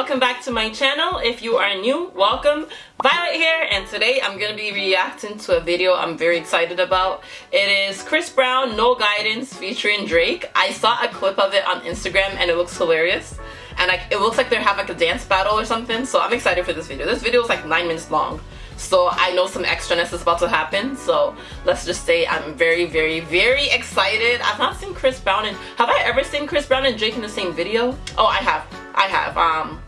welcome back to my channel. If you are new, welcome. Violet here and today I'm going to be reacting to a video I'm very excited about. It is Chris Brown, No Guidance featuring Drake. I saw a clip of it on Instagram and it looks hilarious. And I, it looks like they have like a dance battle or something, so I'm excited for this video. This video is like 9 minutes long. So I know some extraness is about to happen. So let's just say I'm very, very, very excited. I've not seen Chris Brown and have I ever seen Chris Brown and Drake in the same video? Oh, I have. I have. Um,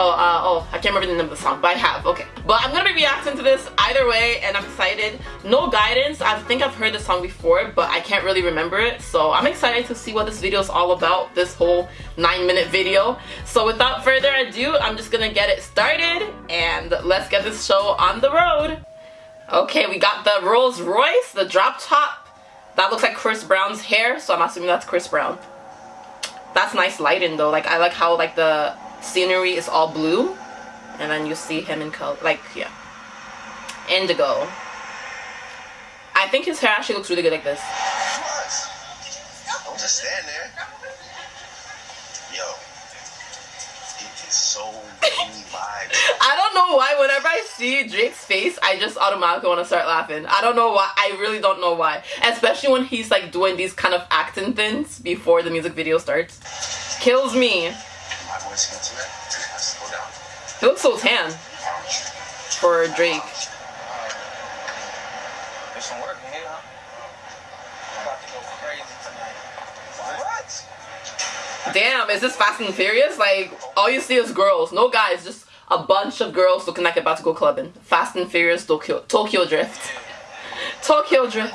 Oh, uh, oh, I can't remember the name of the song, but I have, okay. But I'm gonna be reacting to this either way, and I'm excited. No guidance, I think I've heard the song before, but I can't really remember it, so I'm excited to see what this video is all about, this whole 9 minute video. So without further ado, I'm just gonna get it started, and let's get this show on the road. Okay, we got the Rolls Royce, the drop top. That looks like Chris Brown's hair, so I'm assuming that's Chris Brown. That's nice lighting though, like I like how like the scenery is all blue and then you see him in color like yeah. Indigo. I think his hair actually looks really good like this. Don't just stand there. Yo it is so I don't know why whenever I see Drake's face I just automatically want to start laughing. I don't know why I really don't know why. Especially when he's like doing these kind of acting things before the music video starts. Kills me he looks so tan for a Drake. Damn, is this Fast and Furious? Like, all you see is girls. No guys, just a bunch of girls looking like about to go clubbing. Fast and Furious Tokyo, Tokyo Drift. Tokyo Drift.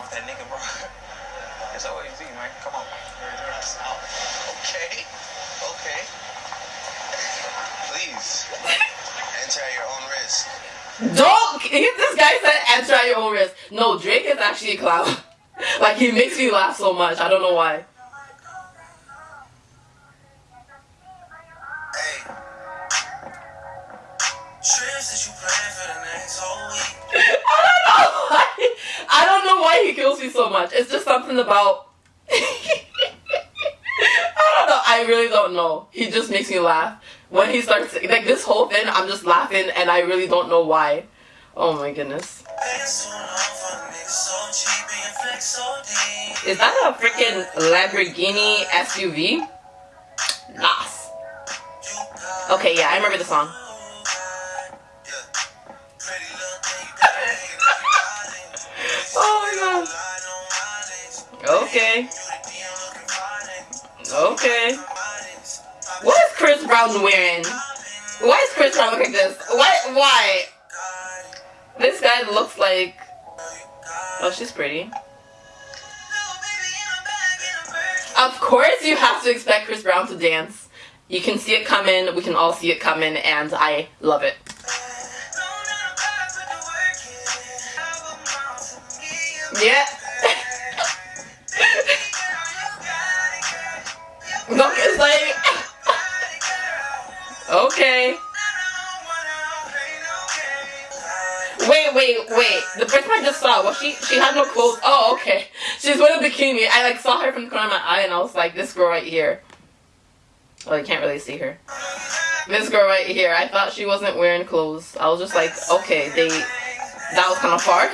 Don't! This guy said enter at your own risk. No, Drake is actually a clown. like, he makes me laugh so much. I don't know why. I don't know why. I don't know why he kills me so much. It's just something about. I don't know. I really don't know. He just makes me laugh when he starts like this whole thing i'm just laughing and i really don't know why. Oh my goodness. Is that a freaking lamborghini suv nice okay yeah i remember the song. Oh my god. Okay. Okay what is Chris Brown wearing? Why is Chris Brown looking like this? Why? Why? This guy looks like... Oh, she's pretty. Of course you have to expect Chris Brown to dance. You can see it coming, we can all see it coming, and I love it. Yeah. Okay. Wait, wait, wait. The person I just saw, was she she had no clothes. Oh, okay. She's wearing a bikini. I like saw her from the corner of my eye and I was like, this girl right here. Oh, you can't really see her. This girl right here. I thought she wasn't wearing clothes. I was just like, okay, they that was kinda far.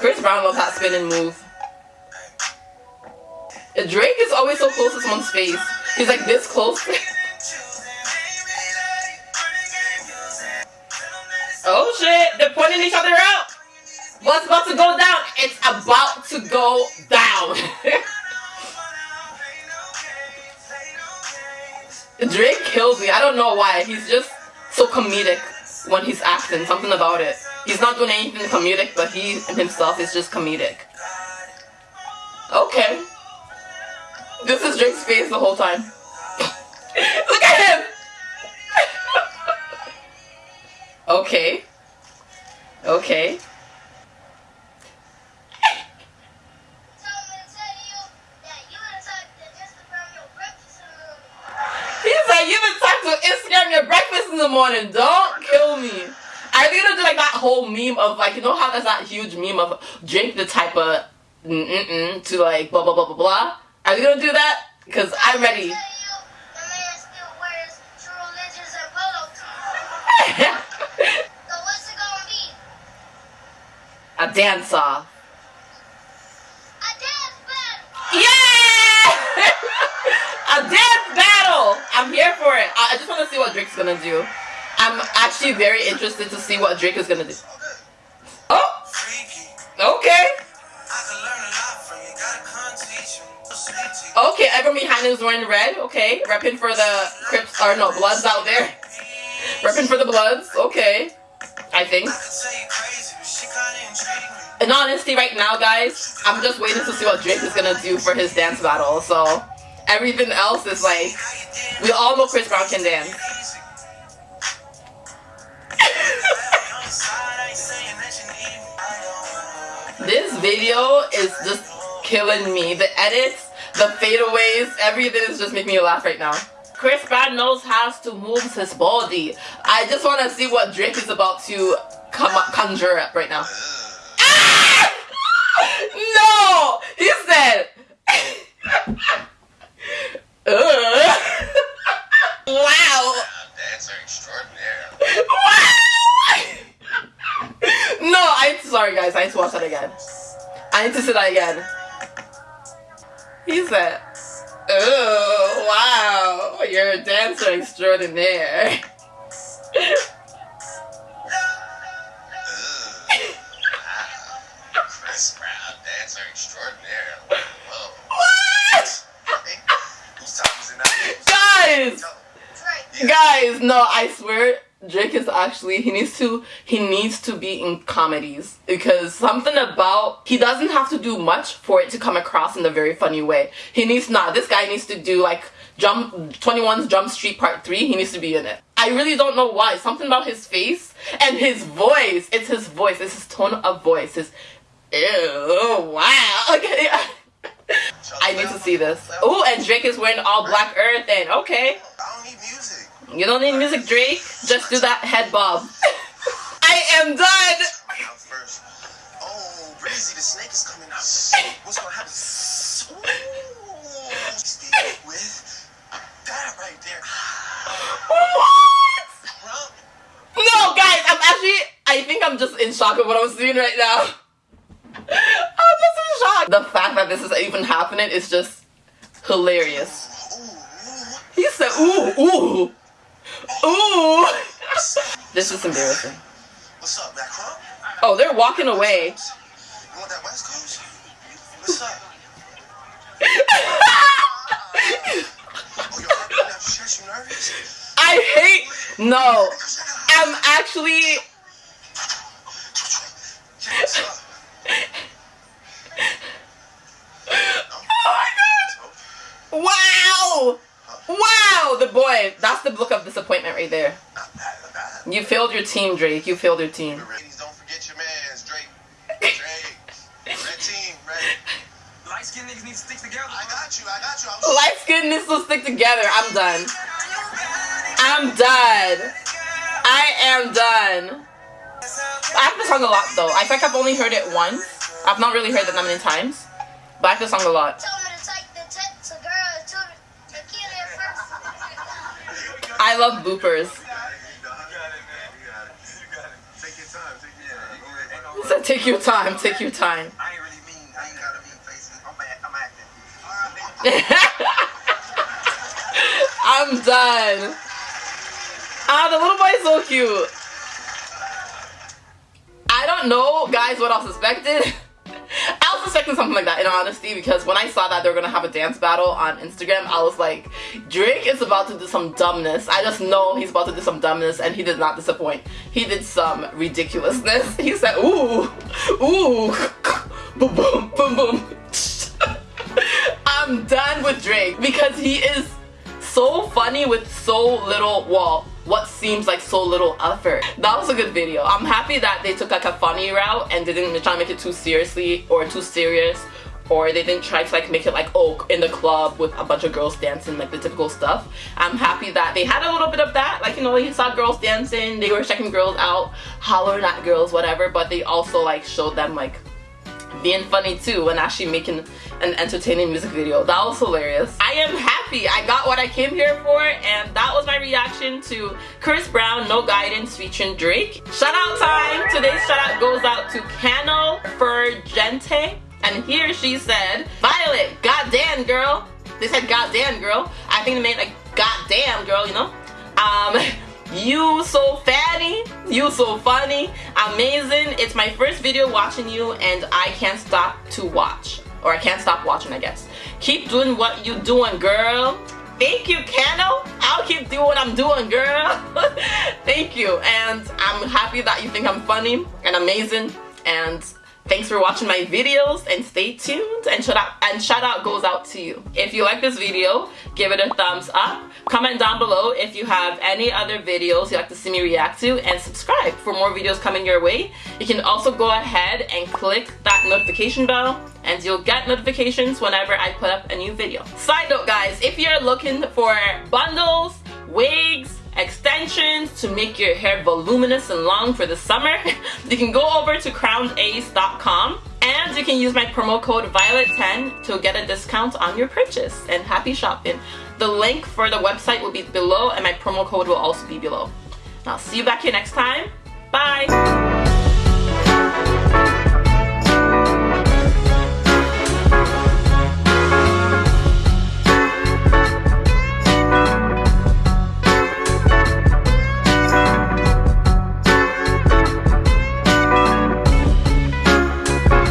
Chris Brown loves that spinning move. Drake is always so close to someone's face. He's like this close. oh shit, they're pointing each other out. What's about to go down? It's about to go down. Drake kills me. I don't know why. He's just so comedic when he's acting. Something about it. He's not doing anything comedic, but he himself is just comedic. Okay. This is Drake's face the whole time. Okay. Okay. Instagram your breakfast in the morning. Don't kill me. Are they gonna do like that whole meme of like, you know how there's that huge meme of drink the type of mm-mm to like blah blah blah blah blah? Are you gonna do that? Because I'm ready. Dance off. A dance battle. Yeah! a dance battle! I'm here for it. I just want to see what Drake's gonna do. I'm actually very interested to see what Drake is gonna do. Oh! Okay. Okay, everyone behind is wearing red. Okay, repping for the Crips, or no, Bloods out there. Repping for the Bloods. Okay, I think. In honesty, right now, guys, I'm just waiting to see what Drake is gonna do for his dance battle. So everything else is like, we all know Chris Brown can dance. this video is just killing me. The edits, the fadeaways, everything is just making me laugh right now. Chris Brown knows how to move his body. I just want to see what Drake is about to come up, conjure up right now. no! He said. wow. Dancer extraordinaire. no, I'm sorry, guys. I need to watch that again. I need to see that again. He said, "Oh, wow, you're a dancer extraordinaire." Oh, Chris Brown, dancer extraordinaire. Whoa. What? Whose time is it now? Guys, guys, no, I swear. Drake is actually he needs to he needs to be in comedies because something about he doesn't have to do much for it to come across in a very funny way. He needs not this guy needs to do like Jump 21's Jump Street Part 3, he needs to be in it. I really don't know why. Something about his face and his voice. It's his voice. It's his tone of voice. His ew wow. Okay. I need to see this. Oh, and Drake is wearing all black earth and okay. You don't need music, Drake. Just do that head bob. I am done. Oh, Breezy, the snake is coming out. What's gonna happen? Ooh, stay with that right there. What? No, guys, I'm actually. I think I'm just in shock of what I'm seeing right now. I'm just in shock. The fact that this is even happening is just hilarious. Ooh, ooh. He said, "Ooh, ooh, ooh." this is embarrassing. What's up, Matt Crump? Oh, they're walking away. You want that West Coast? What's up? Oh, your heart beating out your chest, you nervous? I hate. No, I'm actually. Yeah, what's up? Oh my god! Wow! Wow! The boy. That's the look of disappointment right there. Not bad, not bad. You failed your team, Drake. You failed your team. Ladies, don't forget your mans, Drake. Drake. Red team, red. Light skinned niggas need to stick together. I got you, I got you. I'm Light skin needs to stick together. I'm done. I'm done. I am done. I like the song a lot though. I think I've only heard it once. I've not really heard it that many times. But I like the song a lot. It. love got it. Take your time, take your time. Go ahead. He said, take your time, take your time. I ain't really mean. I ain't gotta mean faces. I'm, I'm acting. I'm done. Ah, the little boy is so cute. I don't know, guys, what I. I was expecting something like that, in honesty, because when I saw that they were gonna have a dance battle on Instagram, I was like, Drake is about to do some dumbness. I just know he's about to do some dumbness, and he did not disappoint. He did some ridiculousness. He said, ooh, ooh, boom, boom, boom, boom. I'm done with Drake because he is so funny with so little, well, what seems like so little effort. That was a good video. I'm happy that they took like a funny route and didn't try to make it too seriously or too serious or they didn't try to like make it like oh in the club with a bunch of girls dancing like the typical stuff i'm happy that they had a little bit of that like you know you saw girls dancing they were checking girls out hollering at girls whatever but they also like showed them like being funny too and actually making an entertaining music video. That was hilarious. I am happy. I got what I came here for and that was my reaction to Chris Brown No Guidance featuring Drake. Shout out time! Today's shout out goes out to Cano Fergente and here she said, Violet, goddamn girl. They said goddamn girl. I think they meant like goddamn girl, you know? Um, you so fatty, you so funny, amazing. It's my first video watching you and I can't stop to watch. Or I can't stop watching, I guess. Keep doing what you doing, girl. Thank you, Cano. I'll keep doing what I'm doing, girl. Thank you. And I'm happy that you think I'm funny and amazing. And Thanks for watching my videos and stay tuned and shout out and shout out goes out to you. If you like this video, give it a thumbs up. Comment down below if you have any other videos you'd like to see me react to and subscribe for more videos coming your way. You can also go ahead and click that notification bell and you'll get notifications whenever I put up a new video. Side note guys, if you're looking for bundles, wigs, extensions to make your hair voluminous and long for the summer, you can go over to crownace.com and you can use my promo code VIOLET10 to get a discount on your purchase and happy shopping. The link for the website will be below and my promo code will also be below. I'll see you back here next time. Bye!